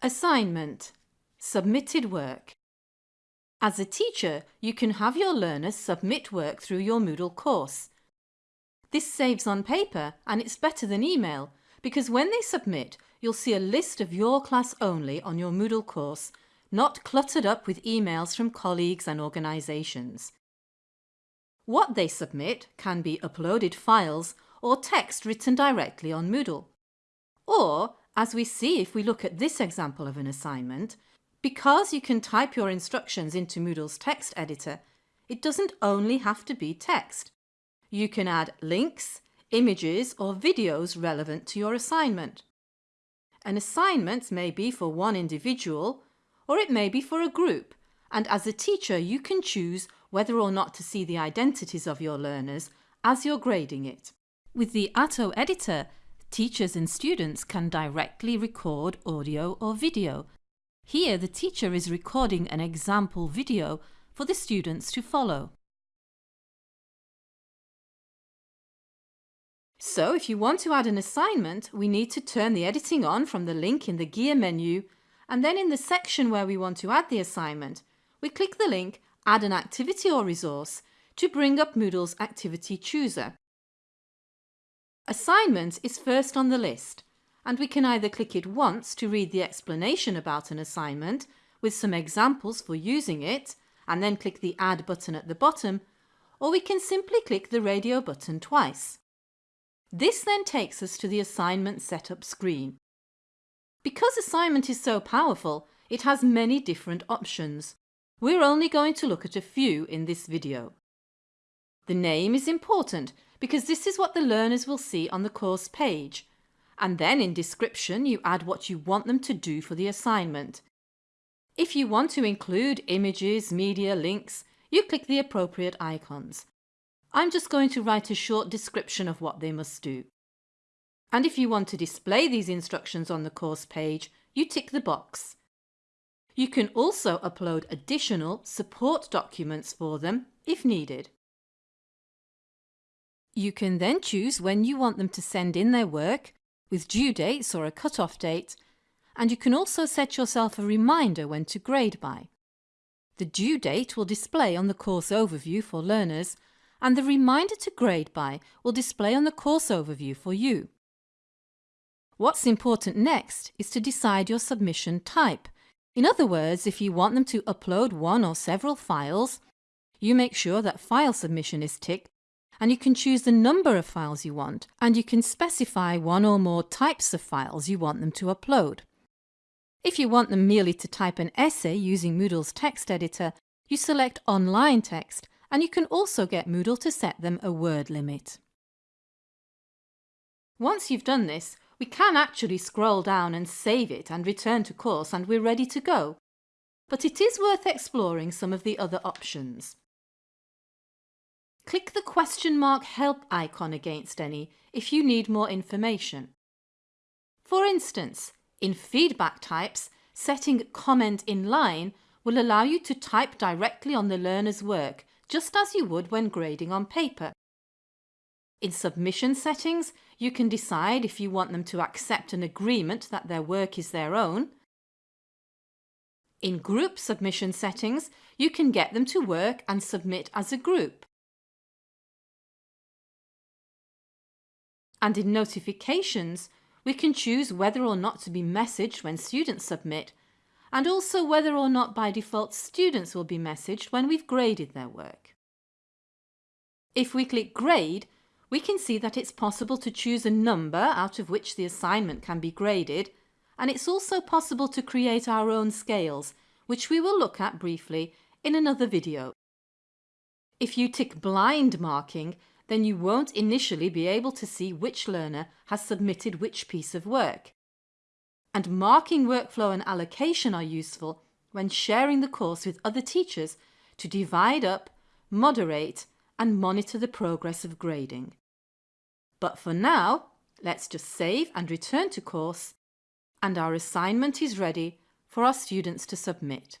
Assignment Submitted work As a teacher, you can have your learners submit work through your Moodle course. This saves on paper and it's better than email because when they submit, you'll see a list of your class only on your Moodle course, not cluttered up with emails from colleagues and organisations. What they submit can be uploaded files or text written directly on Moodle. Or as we see if we look at this example of an assignment, because you can type your instructions into Moodle's text editor, it doesn't only have to be text. You can add links, images or videos relevant to your assignment. An assignment may be for one individual or it may be for a group and as a teacher you can choose whether or not to see the identities of your learners as you're grading it. With the Atto editor, teachers and students can directly record audio or video. Here the teacher is recording an example video for the students to follow. So if you want to add an assignment, we need to turn the editing on from the link in the gear menu and then in the section where we want to add the assignment, we click the link Add an activity or resource to bring up Moodle's activity chooser. Assignment is first on the list and we can either click it once to read the explanation about an assignment with some examples for using it and then click the Add button at the bottom or we can simply click the radio button twice. This then takes us to the assignment setup screen. Because assignment is so powerful, it has many different options. We're only going to look at a few in this video. The name is important because this is what the learners will see on the course page. And then in description you add what you want them to do for the assignment. If you want to include images, media, links, you click the appropriate icons. I'm just going to write a short description of what they must do. And if you want to display these instructions on the course page, you tick the box. You can also upload additional support documents for them if needed. You can then choose when you want them to send in their work, with due dates or a cut-off date, and you can also set yourself a reminder when to grade by. The due date will display on the course overview for learners, and the reminder to grade by will display on the course overview for you. What's important next is to decide your submission type. In other words, if you want them to upload one or several files, you make sure that file submission is ticked and you can choose the number of files you want and you can specify one or more types of files you want them to upload. If you want them merely to type an essay using Moodle's text editor, you select Online Text and you can also get Moodle to set them a word limit. Once you've done this, we can actually scroll down and save it and return to course and we're ready to go. But it is worth exploring some of the other options. Click the question mark help icon against any if you need more information. For instance, in feedback types, setting comment in line will allow you to type directly on the learner's work, just as you would when grading on paper. In submission settings, you can decide if you want them to accept an agreement that their work is their own. In group submission settings, you can get them to work and submit as a group. And in notifications, we can choose whether or not to be messaged when students submit and also whether or not by default students will be messaged when we've graded their work. If we click Grade, we can see that it's possible to choose a number out of which the assignment can be graded and it's also possible to create our own scales, which we will look at briefly in another video. If you tick blind marking, then you won't initially be able to see which learner has submitted which piece of work. And marking workflow and allocation are useful when sharing the course with other teachers to divide up, moderate and monitor the progress of grading. But for now, let's just save and return to course and our assignment is ready for our students to submit.